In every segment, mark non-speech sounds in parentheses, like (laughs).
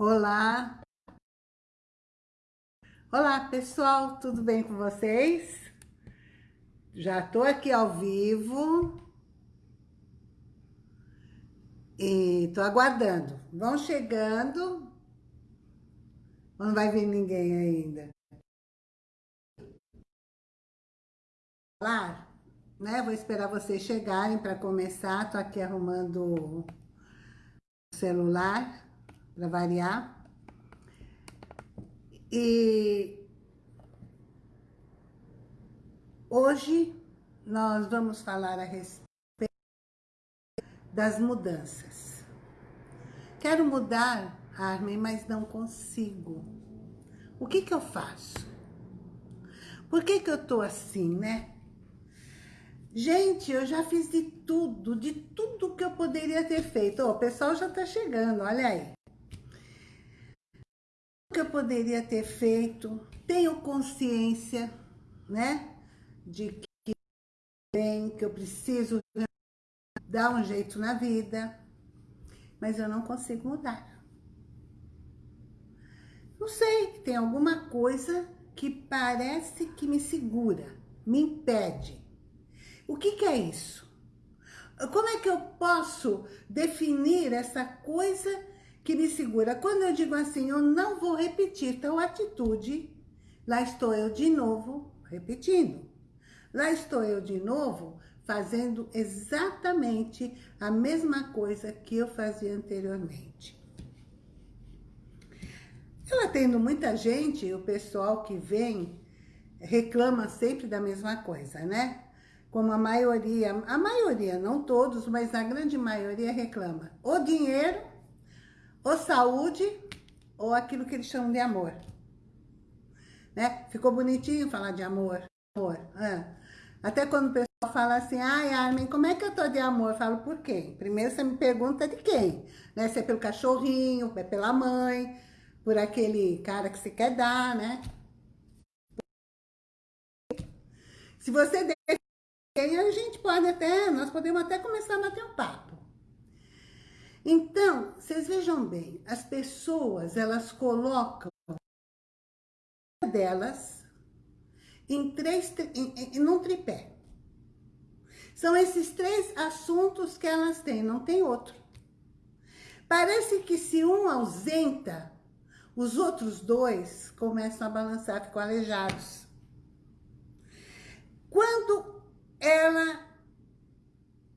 Olá! Olá, pessoal, tudo bem com vocês? Já tô aqui ao vivo. E tô aguardando. Vão chegando. Não vai vir ninguém ainda. Falar, né? Vou esperar vocês chegarem para começar. Tô aqui arrumando o celular para variar. E hoje nós vamos falar a respeito das mudanças. Quero mudar, Armin, mas não consigo. O que que eu faço? Por que que eu tô assim, né? Gente, eu já fiz de tudo, de tudo que eu poderia ter feito. Oh, o pessoal já tá chegando, olha aí. Que eu poderia ter feito, tenho consciência, né? De que bem, que eu preciso dar um jeito na vida, mas eu não consigo mudar. Não sei, tem alguma coisa que parece que me segura, me impede. O que, que é isso? Como é que eu posso definir essa coisa que me segura? Quando eu digo assim, eu não vou repetir tal atitude, lá estou eu de novo repetindo. Lá estou eu de novo fazendo exatamente a mesma coisa que eu fazia anteriormente. Eu atendo muita gente, o pessoal que vem reclama sempre da mesma coisa, né? Como a maioria, a maioria, não todos, mas a grande maioria reclama. Ou dinheiro, ou saúde, ou aquilo que eles chamam de amor. Né? Ficou bonitinho falar de amor. amor. Ah. Até quando o pessoal fala assim, ai Armin, como é que eu tô de amor? Eu falo, por quem? Primeiro você me pergunta de quem, né? Se é pelo cachorrinho, é pela mãe, por aquele cara que você quer dar, né? Se você der a gente pode até, nós podemos até começar a bater um papo. Então, vocês vejam bem, as pessoas, elas colocam delas em três, em, em, num tripé. São esses três assuntos que elas têm, não tem outro. Parece que se um ausenta, os outros dois começam a balançar, ficam aleijados. Quando ela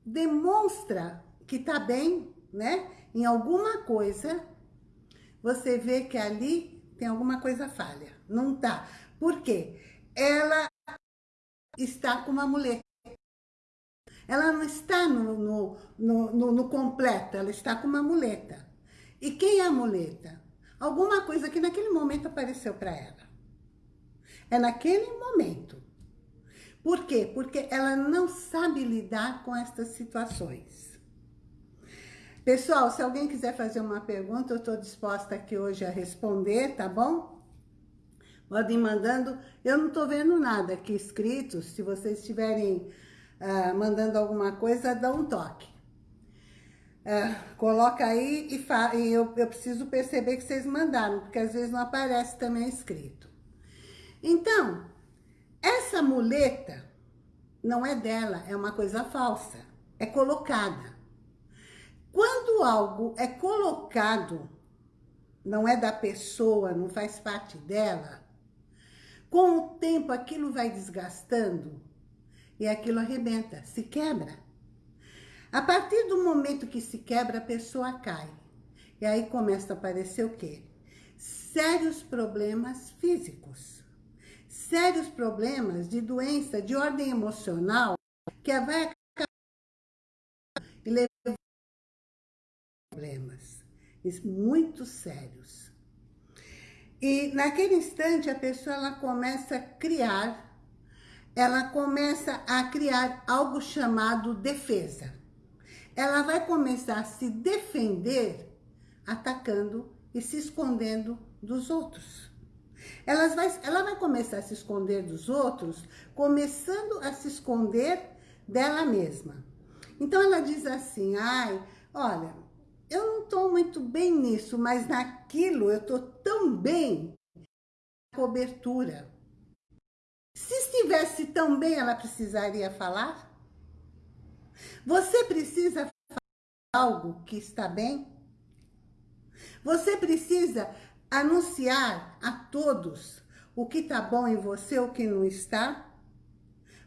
demonstra que está bem, né, em alguma coisa, você vê que ali tem alguma coisa falha. Não tá. Por quê? ela está com uma muleta. Ela não está no, no, no, no, completo, ela está com uma muleta. E quem é a muleta? Alguma coisa que naquele momento apareceu para ela. É naquele momento. Por quê? Porque ela não sabe lidar com estas situações. Pessoal, se alguém quiser fazer uma pergunta, eu estou disposta aqui hoje a responder, tá bom? Podem mandando. Eu não estou vendo nada aqui escrito. Se vocês estiverem uh, mandando alguma coisa, dá um toque. Uh, coloca aí e, e eu, eu preciso perceber que vocês mandaram, porque às vezes não aparece também escrito. Então, essa muleta não é dela, é uma coisa falsa. É colocada. Quando algo é colocado, não é da pessoa, não faz parte dela, com o tempo, aquilo vai desgastando e aquilo arrebenta, se quebra. A partir do momento que se quebra, a pessoa cai. E aí começa a aparecer o quê? Sérios problemas físicos. Sérios problemas de doença de ordem emocional que vai acabar e levar problemas muito sérios. E naquele instante a pessoa ela começa a criar, ela começa a criar algo chamado defesa. Ela vai começar a se defender atacando e se escondendo dos outros. Ela vai, ela vai começar a se esconder dos outros, começando a se esconder dela mesma. Então ela diz assim, ai, olha, eu não estou muito bem nisso, mas naquilo eu estou tão bem. Cobertura. Se estivesse tão bem, ela precisaria falar? Você precisa falar algo que está bem? Você precisa anunciar a todos o que está bom em você, o que não está?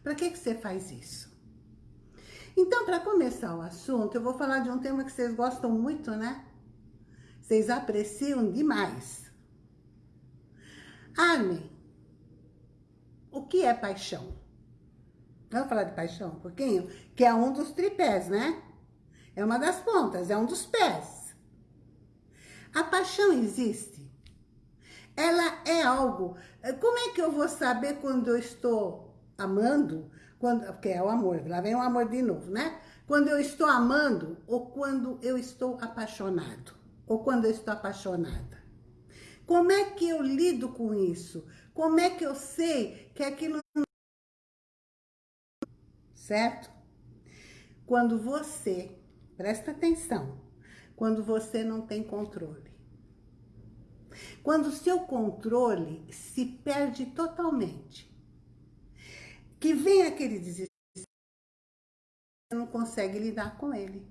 Para que, que você faz isso? Então, para começar o assunto, eu vou falar de um tema que vocês gostam muito, né? Vocês apreciam demais. Armin, o que é paixão? Vamos falar de paixão um pouquinho? Que é um dos tripés, né? É uma das pontas, é um dos pés. A paixão existe. Ela é algo... Como é que eu vou saber quando eu estou amando? Quando, porque é o amor, lá vem o amor de novo, né? Quando eu estou amando ou quando eu estou apaixonado. Ou quando eu estou apaixonada. Como é que eu lido com isso? Como é que eu sei que aquilo certo? Quando você, presta atenção, quando você não tem controle. Quando o seu controle se perde totalmente. Que vem aquele desespero, você não consegue lidar com ele.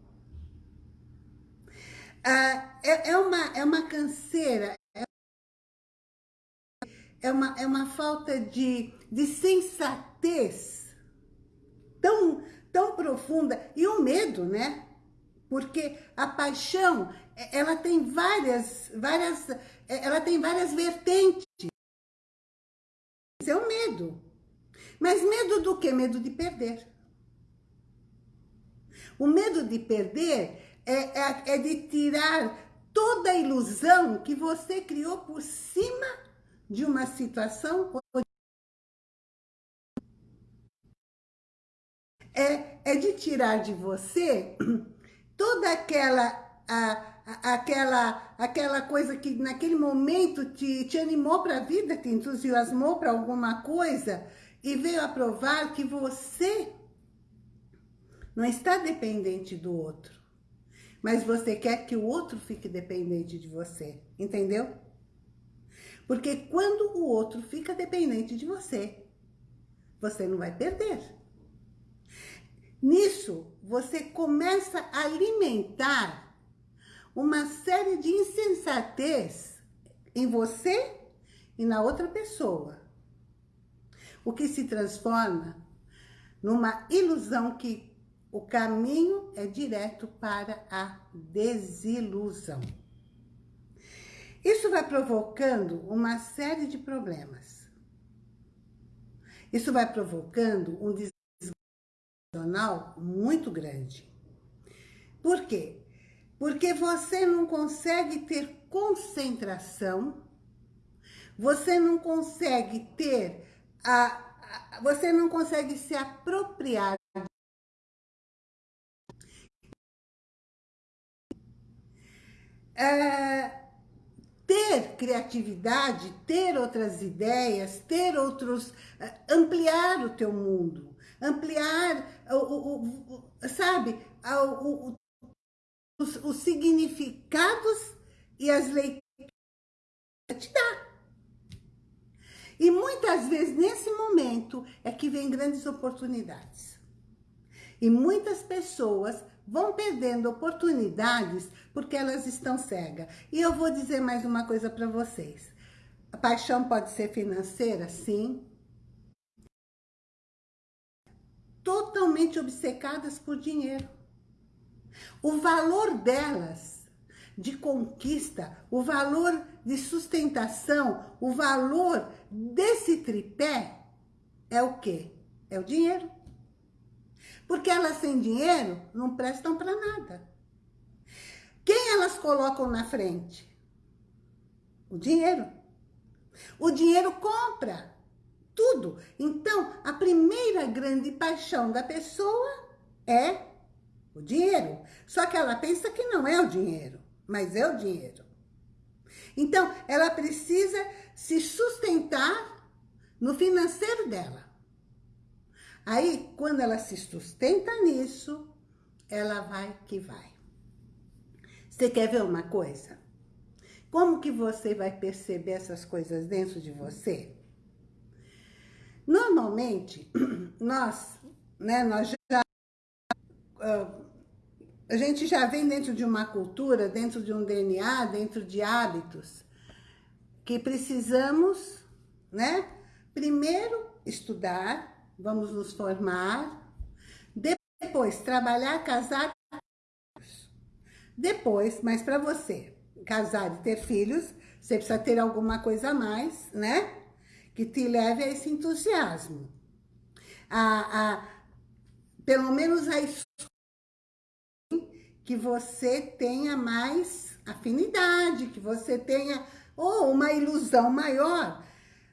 Ah, é, é, uma, é uma canseira, é uma, é uma falta de, de sensatez tão, tão profunda. E o medo, né? Porque a paixão, ela tem várias, várias, ela tem várias vertentes. É o medo. Mas medo do quê? Medo de perder. O medo de perder é, é, é de tirar toda a ilusão que você criou por cima de uma situação é, é de tirar de você (clears throat) toda aquela... A, aquela, aquela coisa que naquele momento te, te animou para a vida, te entusiasmou para alguma coisa e veio a provar que você não está dependente do outro, mas você quer que o outro fique dependente de você, entendeu? Porque quando o outro fica dependente de você, você não vai perder. Nisso, você começa a alimentar uma série de insensatez em você e na outra pessoa. O que se transforma numa ilusão que o caminho é direto para a desilusão. Isso vai provocando uma série de problemas. Isso vai provocando um muito grande. Por quê? Porque você não consegue ter concentração, você não consegue ter a, a você não consegue se apropriar é, ter criatividade, ter outras ideias, ter outros, é, ampliar o teu mundo ampliar, o, o, o sabe, o, os, os, significados e as leituras te dá. E muitas vezes, nesse momento, é que vem grandes oportunidades. E muitas pessoas vão perdendo oportunidades porque elas estão cegas. E eu vou dizer mais uma coisa para vocês. A paixão pode ser financeira? Sim. totalmente obcecadas por dinheiro. O valor delas de conquista, o valor de sustentação, o valor desse tripé é o quê? É o dinheiro. Porque elas sem dinheiro não prestam para nada. Quem elas colocam na frente? O dinheiro. O dinheiro compra tudo. Então, a primeira grande paixão da pessoa é o dinheiro. Só que ela pensa que não é o dinheiro, mas é o dinheiro. Então, ela precisa se sustentar no financeiro dela. Aí, quando ela se sustenta nisso, ela vai que vai. Você quer ver uma coisa? Como que você vai perceber essas coisas dentro de você? Normalmente, (clears throat) nós, né, nós já... Uh, a gente já vem dentro de uma cultura, dentro de um DNA, dentro de hábitos, que precisamos, né? Primeiro, estudar, vamos nos formar, depois, trabalhar, casar, depois, mas para você casar e ter filhos, você precisa ter alguma coisa a mais, né? Que te leve a esse entusiasmo. A, a, pelo menos a que você tenha mais afinidade, que você tenha ou uma ilusão maior.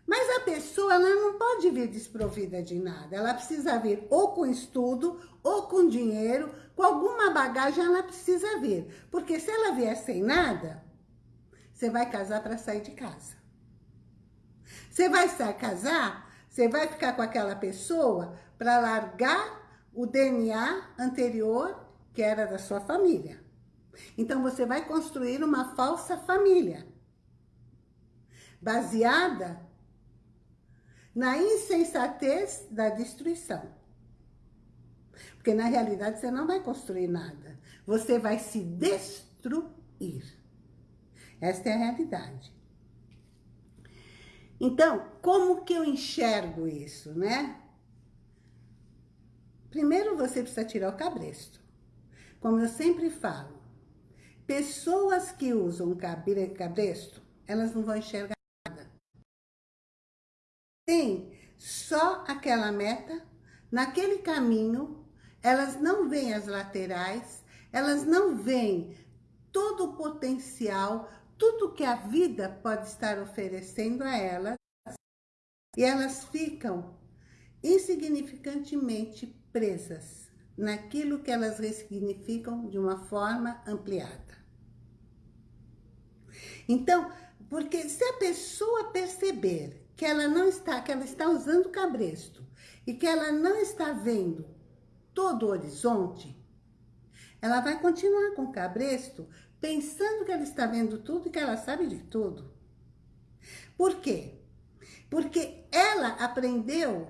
Mas a pessoa ela não pode vir desprovida de nada. Ela precisa vir ou com estudo, ou com dinheiro, com alguma bagagem ela precisa vir. Porque se ela vier sem nada, você vai casar para sair de casa. Você vai sair casar, você vai ficar com aquela pessoa para largar o DNA anterior que era da sua família. Então você vai construir uma falsa família baseada na insensatez da destruição. Porque na realidade você não vai construir nada. Você vai se destruir. Esta é a realidade. Então, como que eu enxergo isso, né? Primeiro você precisa tirar o cabresto. Como eu sempre falo, pessoas que usam cabresto, elas não vão enxergar nada. Tem só aquela meta, naquele caminho elas não veem as laterais, elas não veem todo o potencial, tudo que a vida pode estar oferecendo a elas, e elas ficam insignificantemente presas naquilo que elas ressignificam de uma forma ampliada. Então, porque se a pessoa perceber que ela não está, que ela está usando cabresto e que ela não está vendo todo o horizonte, ela vai continuar com o cabresto pensando que ela está vendo tudo e que ela sabe de tudo. Por quê? Porque ela aprendeu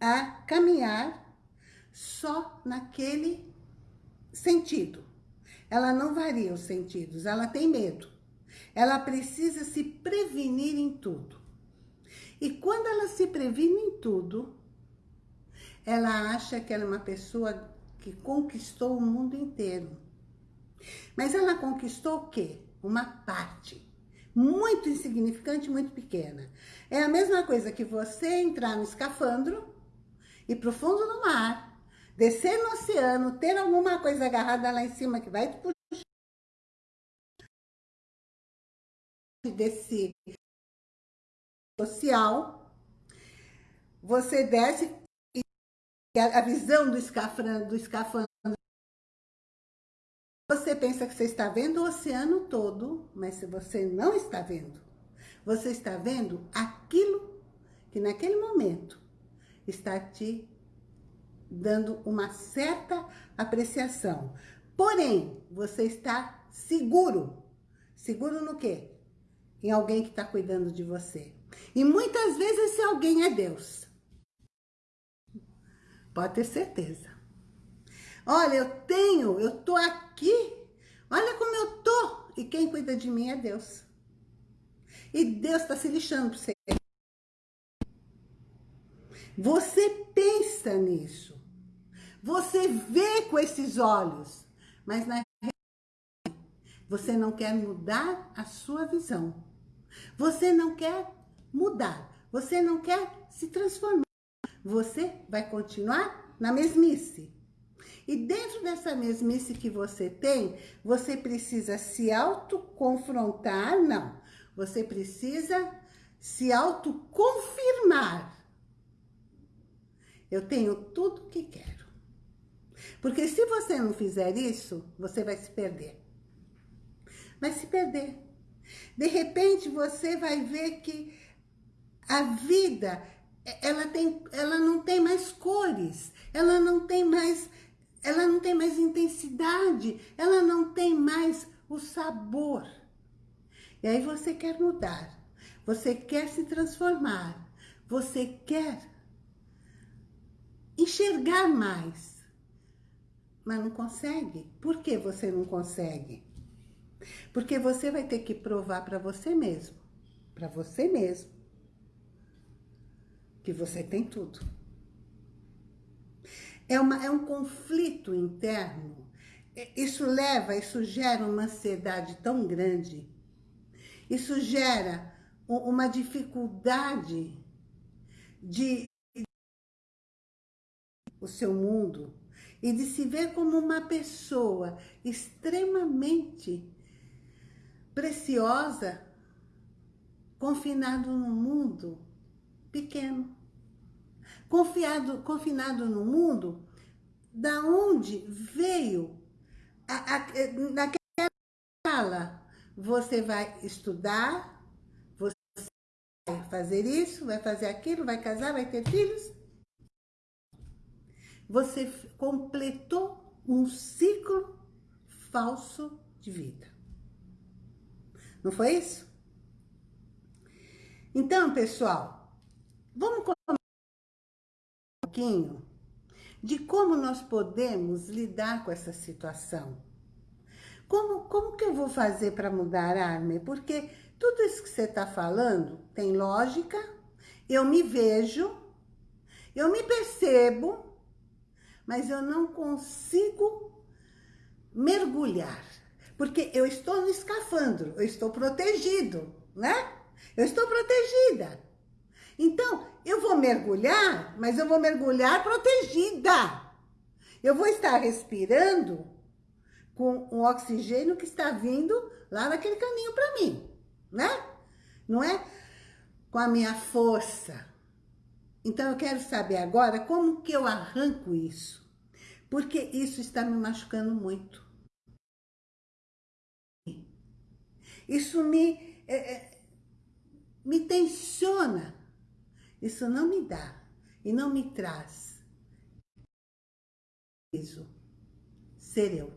a caminhar só naquele sentido. Ela não varia os sentidos, ela tem medo. Ela precisa se prevenir em tudo. E quando ela se previne em tudo, ela acha que ela é uma pessoa que conquistou o mundo inteiro. Mas ela conquistou o quê? Uma parte. Muito insignificante, muito pequena. É a mesma coisa que você entrar no escafandro, ir pro fundo do mar, descer no oceano, ter alguma coisa agarrada lá em cima que vai te puxar desse social, você desce a visão do escafandro, do escafandro. Você pensa que você está vendo o oceano todo, mas se você não está vendo, você está vendo aquilo que naquele momento está te dando uma certa apreciação. Porém, você está seguro. Seguro no quê? Em alguém que está cuidando de você. E muitas vezes esse alguém é Deus. Pode ter certeza. Olha, eu tenho, eu tô aqui. Olha como eu tô. E quem cuida de mim é Deus. E Deus está se lixando para você. Você pensa nisso. Você vê com esses olhos. Mas na realidade, você não quer mudar a sua visão. Você não quer mudar. Você não quer se transformar você vai continuar na mesmice. E dentro dessa mesmice que você tem, você precisa se autoconfrontar, não. Você precisa se autoconfirmar. Eu tenho tudo que quero. Porque se você não fizer isso, você vai se perder. Vai se perder. De repente, você vai ver que a vida ela, tem, ela não tem mais cores, ela não tem mais ela não tem mais intensidade, ela não tem mais o sabor. E aí você quer mudar, você quer se transformar, você quer enxergar mais, mas não consegue. Por que você não consegue? Porque você vai ter que provar para você mesmo, para você mesmo, que você tem tudo. É, uma, é um conflito interno. Isso leva, isso gera uma ansiedade tão grande. Isso gera uma dificuldade de o seu mundo e de se ver como uma pessoa extremamente preciosa, confinado num mundo pequeno. Confiado, confinado no mundo da onde veio a, a, naquela fala. Você vai estudar, você vai fazer isso, vai fazer aquilo, vai casar, vai ter filhos. Você completou um ciclo falso de vida. Não foi isso? Então, pessoal, vamos começar um pouquinho de como nós podemos lidar com essa situação. Como, como que eu vou fazer para mudar, Arme? Porque tudo isso que você está falando tem lógica, eu me vejo, eu me percebo, mas eu não consigo mergulhar. Porque eu estou no escafandro, eu estou protegido, né? Eu estou protegida. Então, eu vou mergulhar, mas eu vou mergulhar protegida. Eu vou estar respirando com o oxigênio que está vindo lá naquele caminho para mim, né? Não é? Com a minha força. Então, eu quero saber agora como que eu arranco isso. Porque isso está me machucando muito. Isso me, é, é, me tensiona. Isso não me dá e não me traz isso ser eu.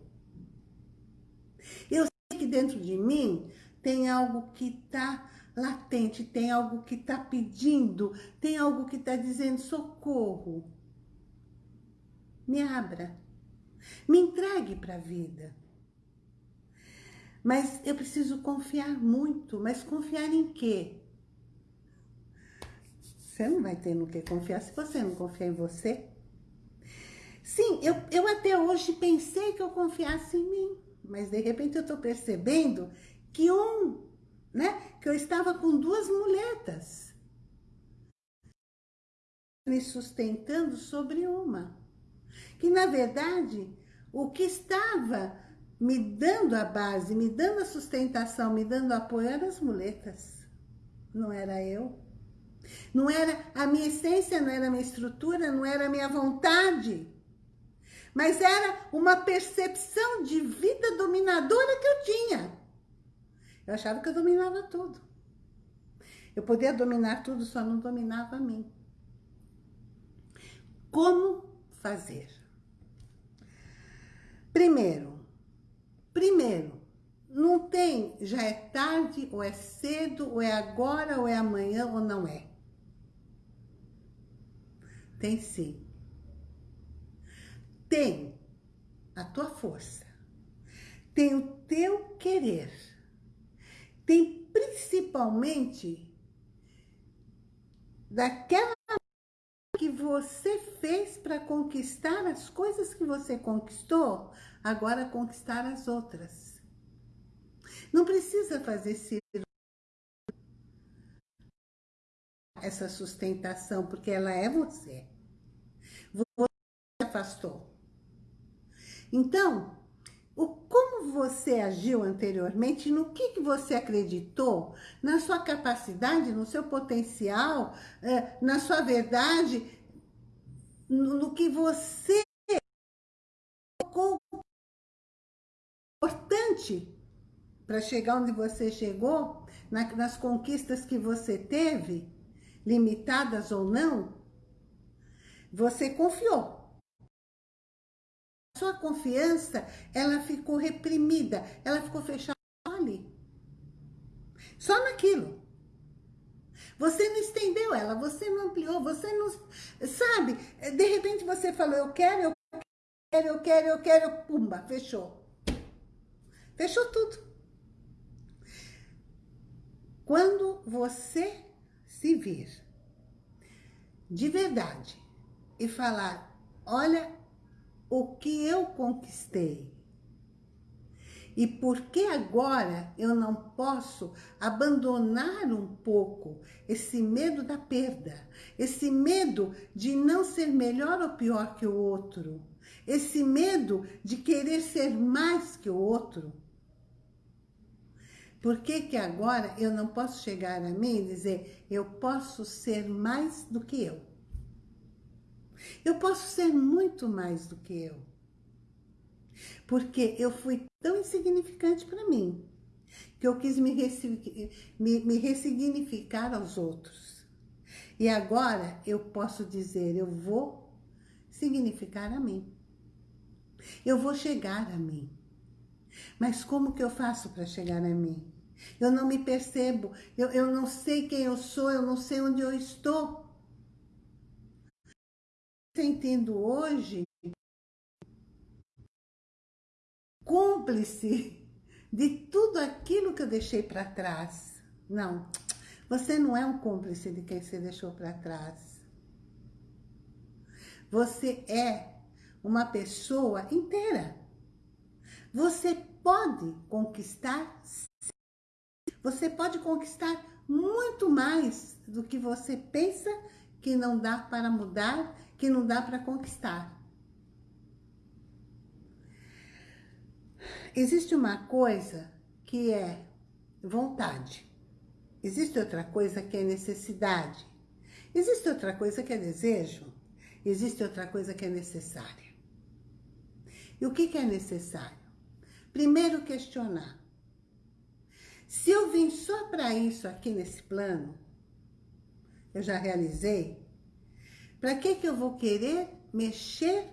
Eu sei que dentro de mim tem algo que está latente, tem algo que está pedindo, tem algo que está dizendo socorro. Me abra, me entregue para a vida. Mas eu preciso confiar muito, mas confiar em quê? Você não vai ter no que confiar se você não confiar em você. Sim, eu, eu até hoje pensei que eu confiasse em mim, mas de repente eu estou percebendo que um, né, que eu estava com duas muletas me sustentando sobre uma. Que na verdade, o que estava me dando a base, me dando a sustentação, me dando apoio eram as muletas. Não era eu. Não era a minha essência, não era a minha estrutura, não era a minha vontade. Mas era uma percepção de vida dominadora que eu tinha. Eu achava que eu dominava tudo. Eu podia dominar tudo, só não dominava a mim. Como fazer? Primeiro, primeiro, não tem, já é tarde, ou é cedo, ou é agora, ou é amanhã, ou não é. Tem sim. Tem a tua força. Tem o teu querer. Tem principalmente daquela que você fez para conquistar as coisas que você conquistou, agora conquistar as outras. Não precisa fazer essa sustentação, porque ela é você. Você se afastou. Então, o, como você agiu anteriormente, no que, que você acreditou, na sua capacidade, no seu potencial, é, na sua verdade, no, que você colocou importante para chegar onde você chegou, na, nas conquistas que você teve, limitadas ou não, você confiou. sua confiança, ela ficou reprimida, ela ficou fechada ali. Só naquilo. Você não estendeu ela, você não ampliou, você não... Sabe? De repente você falou, eu quero, eu quero, eu quero, eu quero, pumba, fechou. Fechou tudo. Quando você se vir de verdade e falar, olha o que eu conquistei, e por que agora eu não posso abandonar um pouco esse medo da perda, esse medo de não ser melhor ou pior que o outro, esse medo de querer ser mais que o outro? Por que que agora eu não posso chegar a mim e dizer, eu posso ser mais do que eu? Eu posso ser muito mais do que eu. Porque eu fui tão insignificante para mim, que eu quis me, me, me ressignificar aos outros. E agora eu posso dizer, eu vou significar a mim. Eu vou chegar a mim. Mas como que eu faço para chegar a mim? Eu não me percebo, eu, eu não sei quem eu sou, eu não sei onde eu estou. Sentindo hoje cúmplice de tudo aquilo que eu deixei para trás. Não, você não é um cúmplice de quem você deixou para trás. Você é uma pessoa inteira. Você pode conquistar, você pode conquistar muito mais do que você pensa que não dá para mudar, que não dá para conquistar. Existe uma coisa que é vontade. Existe outra coisa que é necessidade. Existe outra coisa que é desejo. Existe outra coisa que é necessária. E o que, que é necessário? Primeiro questionar. Se eu vim só para isso aqui nesse plano, eu já realizei, para que, que eu vou querer mexer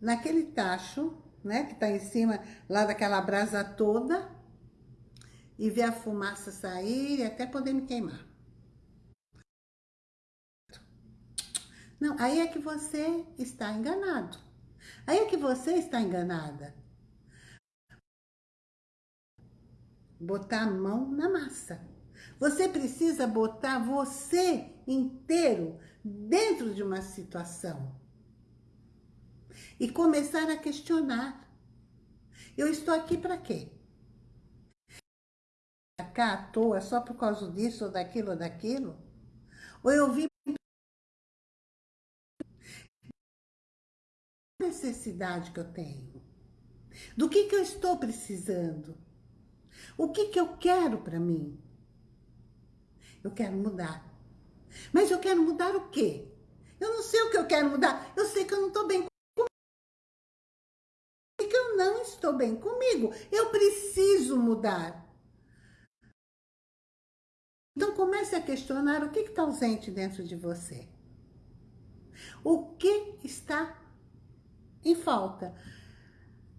naquele tacho né? Que tá em cima lá daquela brasa toda. E ver a fumaça sair e até poder me queimar. Não, aí é que você está enganado. Aí é que você está enganada. Botar a mão na massa. Você precisa botar você inteiro dentro de uma situação e começar a questionar. Eu estou aqui para quê? Cá à toa só por causa disso ou daquilo ou daquilo? Ou eu vim necessidade que eu tenho? Do que que eu estou precisando? O que que eu quero para mim? Eu quero mudar. Mas eu quero mudar o quê? Eu não sei o que eu quero mudar. Eu sei que eu não estou bem estou bem comigo. Eu preciso mudar. Então comece a questionar o que está ausente dentro de você. O que está em falta?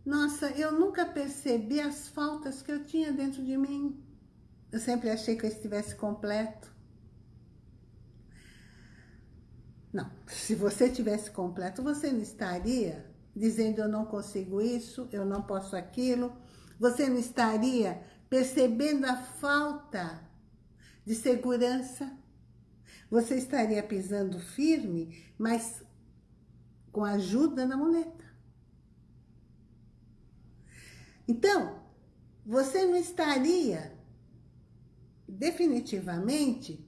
Nossa, eu nunca percebi as faltas que eu tinha dentro de mim. Eu sempre achei que eu estivesse completo. Não, se você tivesse completo, você não estaria dizendo eu não consigo isso, eu não posso aquilo, você não estaria percebendo a falta de segurança? Você estaria pisando firme, mas com ajuda da muleta. Então, você não estaria definitivamente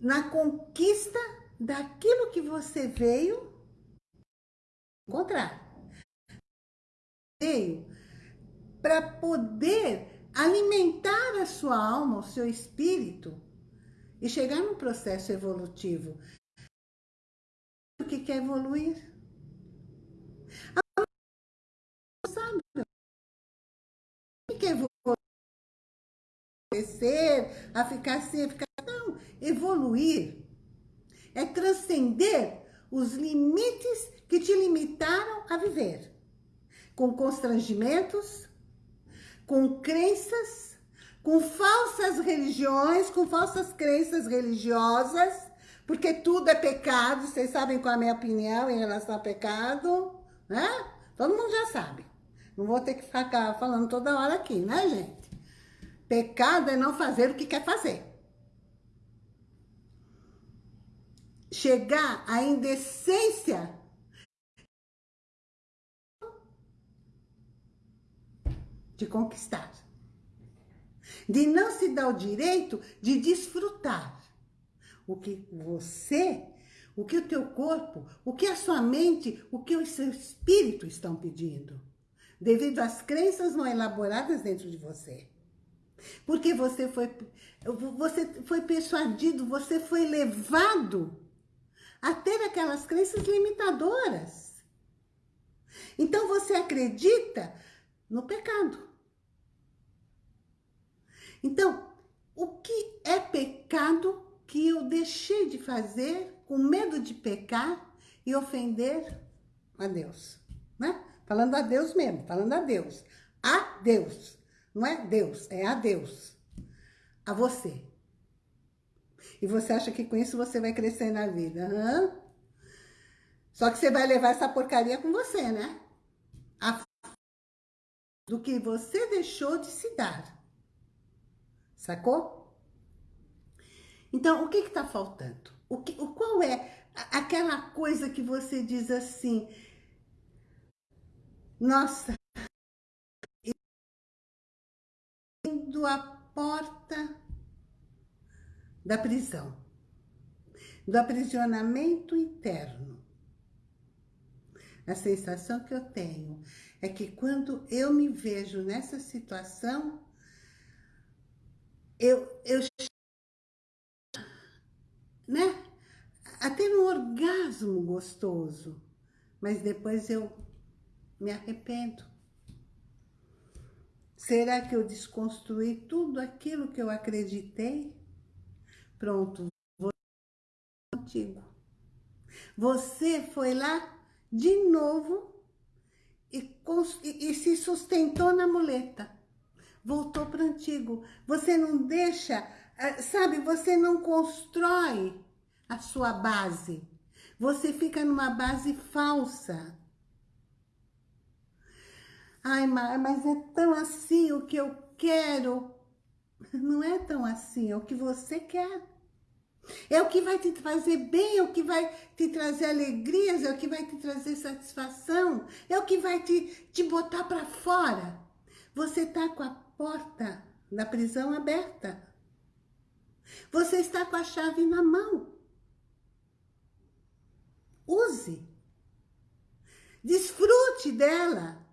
na conquista daquilo que você veio encontrar. Veio para poder alimentar a sua alma, o seu espírito e chegar num processo evolutivo. O que quer evoluir? A sabe o que evoluir? A ficar assim, a ficar... Não, evoluir é transcender os limites que te limitaram a viver. com constrangimentos, com crenças, com falsas religiões, com falsas crenças religiosas, porque tudo é pecado, vocês sabem qual é a minha opinião em relação a pecado, né? Todo mundo já sabe. Não vou ter que ficar falando toda hora aqui, né, gente? Pecado é não fazer o que quer fazer. Chegar à indecência de conquistar. De não se dar o direito de desfrutar o que você, o que o teu corpo, o que a sua mente, o que o seu espírito estão pedindo. Devido às crenças não elaboradas dentro de você. Porque você foi, você foi persuadido, você foi levado a ter aquelas crenças limitadoras. Então você acredita no pecado. Então, o que é pecado que eu deixei de fazer com medo de pecar e ofender a Deus, né? Falando a Deus mesmo, falando a Deus. A Deus. Não é Deus, é a Deus. A você. E você acha que com isso você vai crescer na vida? Só que você vai levar essa porcaria com você, né? A do que você deixou de se dar. Sacou? Então, o que está faltando? O que, o, qual é aquela coisa que você diz assim, nossa, indo à porta da prisão, do aprisionamento interno. A sensação que eu tenho é que quando eu me vejo nessa situação, eu, eu né? Até um orgasmo gostoso. Mas depois eu me arrependo. Será que eu desconstruí tudo aquilo que eu acreditei? Pronto, vou contigo. Você foi lá de novo e, e, e se sustentou na muleta voltou para o antigo. Você não deixa, eh, sabe, você não constrói a sua base. Você fica numa base falsa. Ai, mas é tão assim o que eu quero. Não é tão assim, é o que você quer. É o que vai te fazer bem, é o que vai te trazer alegrias, é o que vai te trazer satisfação, é o que vai te, te botar para fora. Você tá com a porta da prisão aberta. Você está com a chave na mão. Use. Desfrute dela.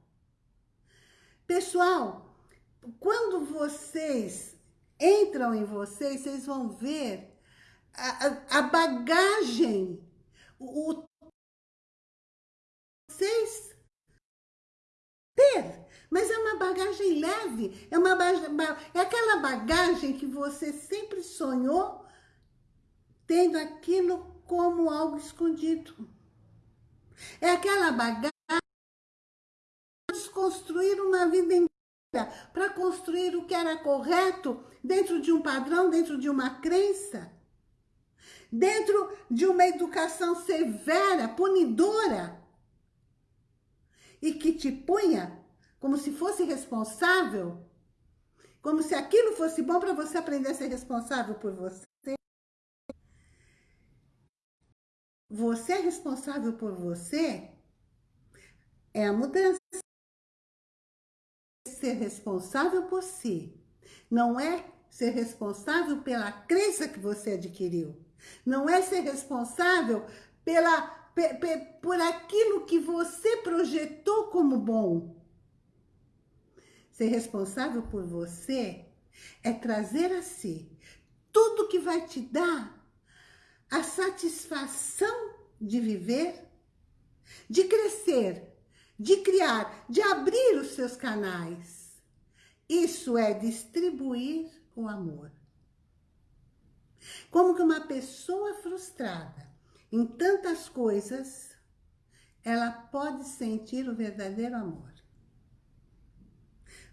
Pessoal, quando vocês entram em vocês, vocês vão ver a, a, bagagem, o, o vocês ter mas é uma bagagem leve, é, uma é aquela bagagem que você sempre sonhou tendo aquilo como algo escondido. É aquela bagagem desconstruir uma vida inteira, para construir o que era correto dentro de um padrão, dentro de uma crença, dentro de uma educação severa, punidora, e que te punha como se fosse responsável, como se aquilo fosse bom para você aprender a ser responsável por você. Você é responsável por você, é a mudança. Ser responsável por si, não é ser responsável pela crença que você adquiriu. Não é ser responsável pela, por aquilo que você projetou como bom. Ser responsável por você é trazer a si tudo que vai te dar a satisfação de viver, de crescer, de criar, de abrir os seus canais. Isso é distribuir o amor. Como que uma pessoa frustrada em tantas coisas, ela pode sentir o verdadeiro amor.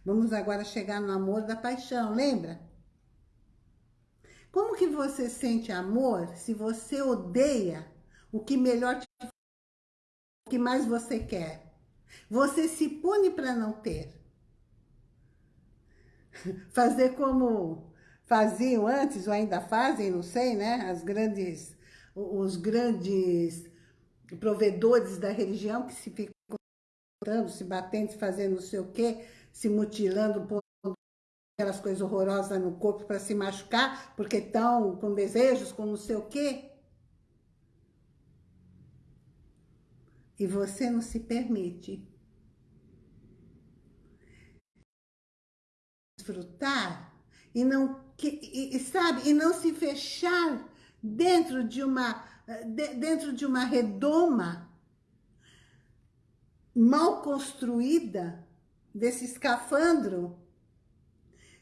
Vamos agora chegar no amor da paixão, lembra? Como que você sente amor se você odeia o que melhor te o que mais você quer? Você se pune para não ter. (laughs) Fazer como faziam antes, ou ainda fazem, não sei, né? As grandes, os grandes provedores da religião que se ficam se batendo, fazendo não sei o quê, se mutilando, pondo aquelas coisas horrorosas no corpo para se machucar, porque estão com desejos, com não sei o quê. E você não se permite desfrutar e não e, sabe e não se fechar dentro de uma de, dentro de uma redoma mal construída desse escafandro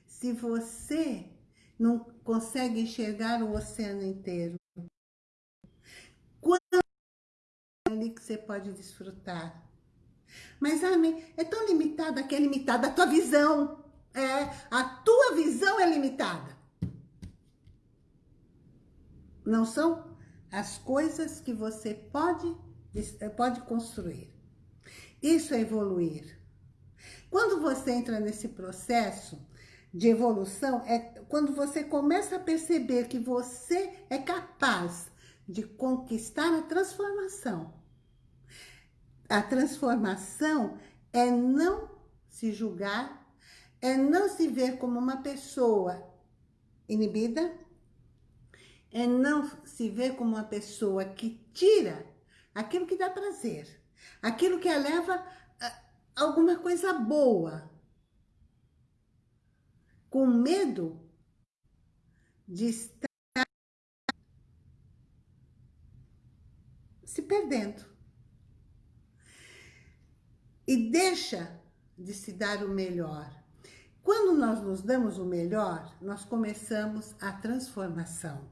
se você não consegue enxergar o oceano inteiro quando é ali que você pode desfrutar mas, Armin, é tão limitada que é limitada a tua visão. É, a tua visão é limitada. Não são as coisas que você pode, pode construir. Isso é evoluir. Quando você entra nesse processo de evolução, é quando você começa a perceber que você é capaz de conquistar a transformação. A transformação é não se julgar é não se ver como uma pessoa inibida, é não se ver como uma pessoa que tira aquilo que dá prazer, aquilo que eleva alguma coisa boa, com medo de estar se perdendo. E deixa de se dar o melhor. Quando nós nos damos o melhor, nós começamos a transformação.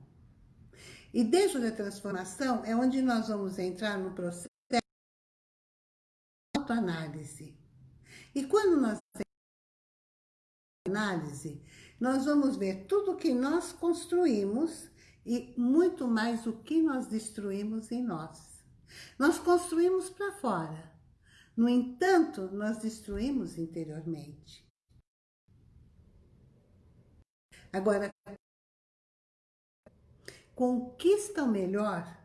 E dentro da transformação é onde nós vamos entrar no processo autoanálise. E quando nós análise, nós vamos ver tudo que nós construímos e muito mais o que nós destruímos em nós. Nós construímos para fora. No entanto, nós destruímos interiormente. Agora, conquista o melhor.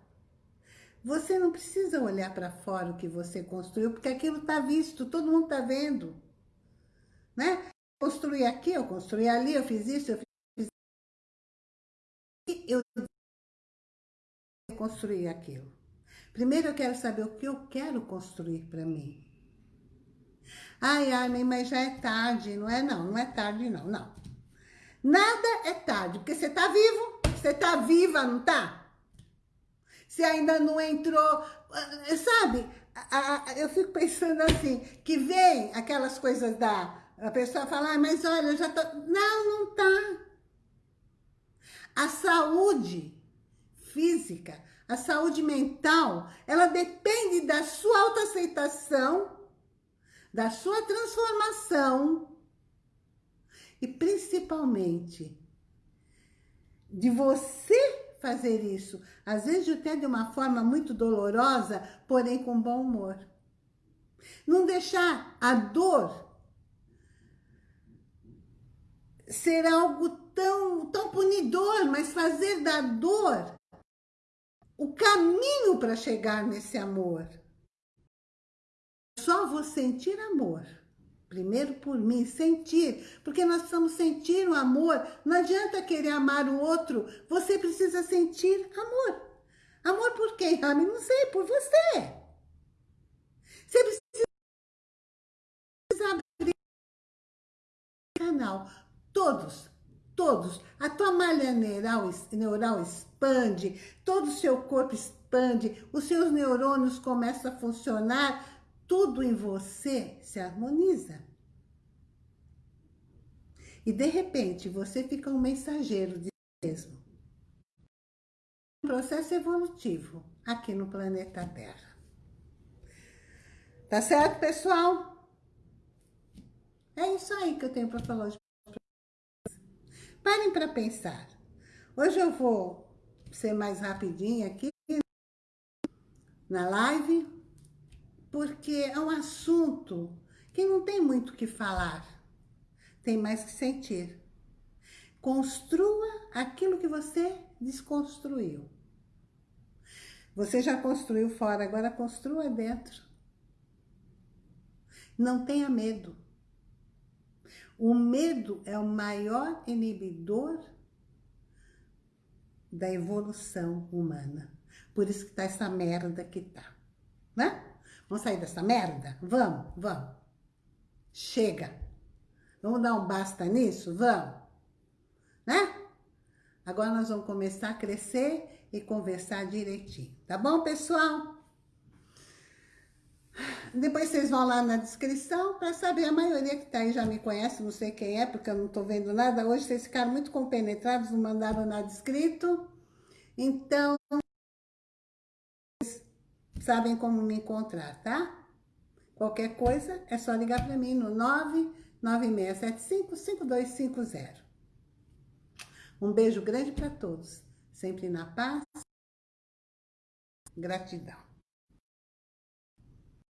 Você não precisa olhar para fora o que você construiu, porque aquilo está visto, todo mundo está vendo. Né? Construí aqui, eu construí ali, eu fiz isso, eu fiz eu construí aquilo. Primeiro eu quero saber o que eu quero construir para mim. Ai, ai, mas já é tarde, não é não, não é tarde não, não. Nada é tarde, porque você tá vivo, você tá viva, não tá? Você ainda não entrou, ah, sabe? Eu fico pensando assim, que vem aquelas coisas da... A pessoa fala, ah, mas olha, eu já tô... Não, não tá. A saúde física, a saúde mental, ela depende da sua autoaceitação, da sua transformação, e principalmente de você fazer isso, às vezes até de uma forma muito dolorosa, porém com bom humor. Não deixar a dor ser algo tão, tão punidor, mas fazer da dor o caminho para chegar nesse amor. Só vou sentir amor Primeiro por mim, sentir, porque nós precisamos sentir o amor. Não adianta querer amar o outro, você precisa sentir amor. Amor por quem, Rami? Não sei, por você. Você precisa abrir canal. Todos, todos. A tua malha neural, neural expande, todo o seu corpo expande, os seus neurônios começam a funcionar tudo em você se harmoniza. E de repente você fica um mensageiro de si mesmo. Um processo evolutivo aqui no planeta Terra. Tá certo, pessoal? É isso aí que eu tenho para falar hoje. Parem para pensar. Hoje eu vou ser mais rapidinho aqui na live, porque é um assunto que não tem muito o que falar, tem mais que sentir. Construa aquilo que você desconstruiu. Você já construiu fora, agora construa dentro. Não tenha medo. O medo é o maior inibidor da evolução humana. Por isso que tá essa merda que tá, né? Vamos sair dessa merda? Vamos, vamos. Chega. Vamos dar um basta nisso? Vamos. Né? Agora nós vamos começar a crescer e conversar direitinho. Tá bom, pessoal? Depois vocês vão lá na descrição para saber. A maioria que tá aí já me conhece, não sei quem é, porque eu não tô vendo nada. Hoje vocês ficaram muito compenetrados, não mandaram nada escrito. Então, sabem como me encontrar, tá? Qualquer coisa, é só ligar para mim no 99675-5250. Um beijo grande para todos. Sempre na paz. Gratidão.